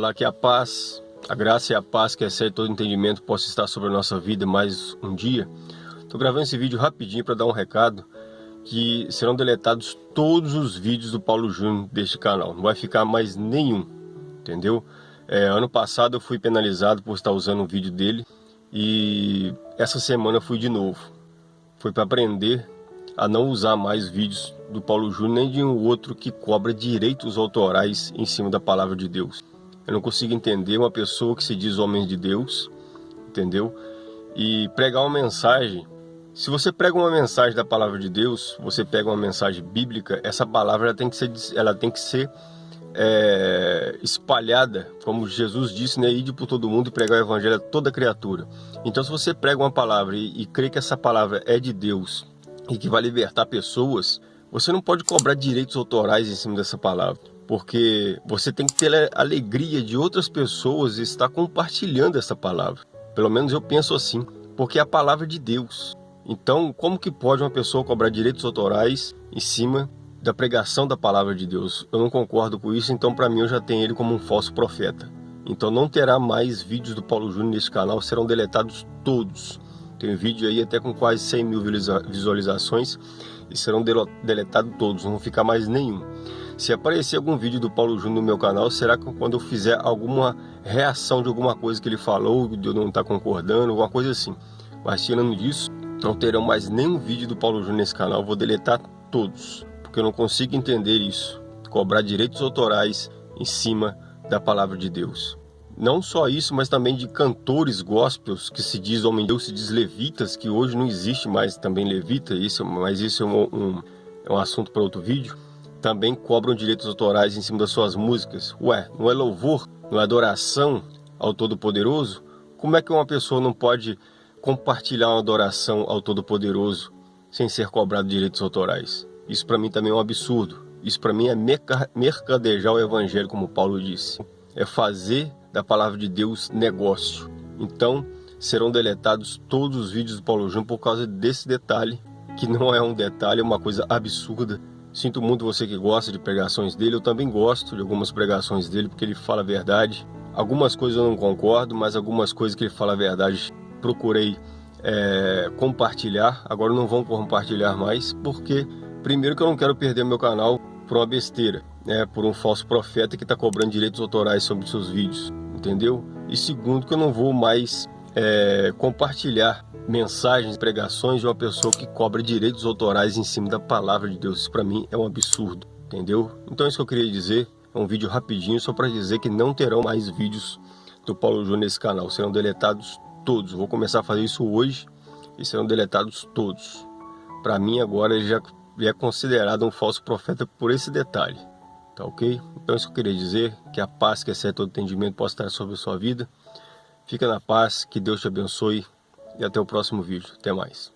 Olá, que a paz, a graça e a paz que excede todo entendimento possa estar sobre a nossa vida mais um dia. Estou gravando esse vídeo rapidinho para dar um recado que serão deletados todos os vídeos do Paulo Júnior deste canal. Não vai ficar mais nenhum, entendeu? É, ano passado eu fui penalizado por estar usando um vídeo dele e essa semana eu fui de novo. Foi para aprender a não usar mais vídeos do Paulo Júnior nem de um outro que cobra direitos autorais em cima da palavra de Deus. Eu não consigo entender uma pessoa que se diz homem de Deus, entendeu? E pregar uma mensagem. Se você prega uma mensagem da palavra de Deus, você pega uma mensagem bíblica, essa palavra ela tem que ser, ela tem que ser é, espalhada, como Jesus disse, né? Ide por todo mundo e pregar o evangelho a toda criatura. Então, se você prega uma palavra e, e crê que essa palavra é de Deus e que vai libertar pessoas, você não pode cobrar direitos autorais em cima dessa palavra porque você tem que ter a alegria de outras pessoas estar compartilhando essa palavra. Pelo menos eu penso assim, porque é a palavra de Deus. Então, como que pode uma pessoa cobrar direitos autorais em cima da pregação da palavra de Deus? Eu não concordo com isso, então para mim eu já tenho ele como um falso profeta. Então não terá mais vídeos do Paulo Júnior nesse canal, serão deletados todos. Tem vídeo aí até com quase 100 mil visualizações e serão deletados todos, não ficar mais nenhum. Se aparecer algum vídeo do Paulo Júnior no meu canal, será que quando eu fizer alguma reação de alguma coisa que ele falou, de eu não estar tá concordando, alguma coisa assim. Mas tirando disso, não terão mais nenhum vídeo do Paulo Júnior nesse canal, vou deletar todos, porque eu não consigo entender isso, cobrar direitos autorais em cima da palavra de Deus. Não só isso, mas também de cantores gospels que se diz homem de Deus, se diz levitas, que hoje não existe mais também levita, isso, mas isso é um, um, é um assunto para outro vídeo também cobram direitos autorais em cima das suas músicas. Ué, não é louvor, não é adoração ao Todo-Poderoso? Como é que uma pessoa não pode compartilhar uma adoração ao Todo-Poderoso sem ser cobrado direitos autorais? Isso para mim também é um absurdo. Isso para mim é mercadejar o evangelho, como Paulo disse. É fazer da palavra de Deus negócio. Então, serão deletados todos os vídeos do Paulo Júnior por causa desse detalhe, que não é um detalhe, é uma coisa absurda Sinto muito você que gosta de pregações dele, eu também gosto de algumas pregações dele, porque ele fala a verdade. Algumas coisas eu não concordo, mas algumas coisas que ele fala a verdade procurei é, compartilhar. Agora não vão compartilhar mais, porque primeiro que eu não quero perder meu canal por uma besteira, né, por um falso profeta que está cobrando direitos autorais sobre seus vídeos, entendeu? E segundo que eu não vou mais é, compartilhar mensagens, pregações de uma pessoa que cobra direitos autorais em cima da palavra de Deus. Isso para mim é um absurdo, entendeu? Então é isso que eu queria dizer. É um vídeo rapidinho só para dizer que não terão mais vídeos do Paulo Júnior nesse canal. Serão deletados todos. Vou começar a fazer isso hoje e serão deletados todos. Para mim agora ele já é considerado um falso profeta por esse detalhe. Tá ok? Então é isso que eu queria dizer. Que a paz que excede todo entendimento possa estar sobre a sua vida. Fica na paz, que Deus te abençoe e até o próximo vídeo. Até mais.